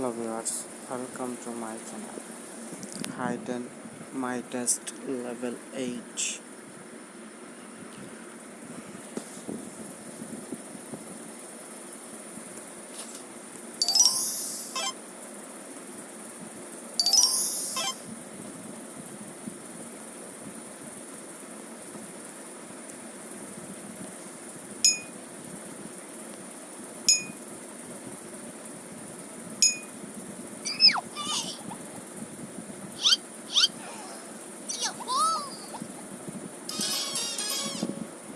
hello viewers welcome to my channel. Heighten my test level 8